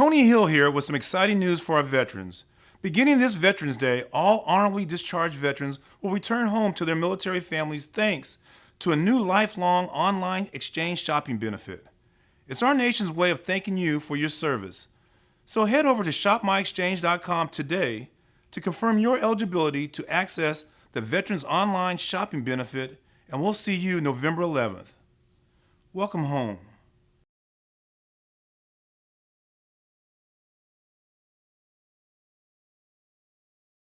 Tony Hill here with some exciting news for our veterans. Beginning this Veterans Day, all honorably discharged veterans will return home to their military families thanks to a new lifelong online exchange shopping benefit. It's our nation's way of thanking you for your service. So head over to shopmyexchange.com today to confirm your eligibility to access the Veterans Online Shopping Benefit, and we'll see you November 11th. Welcome home.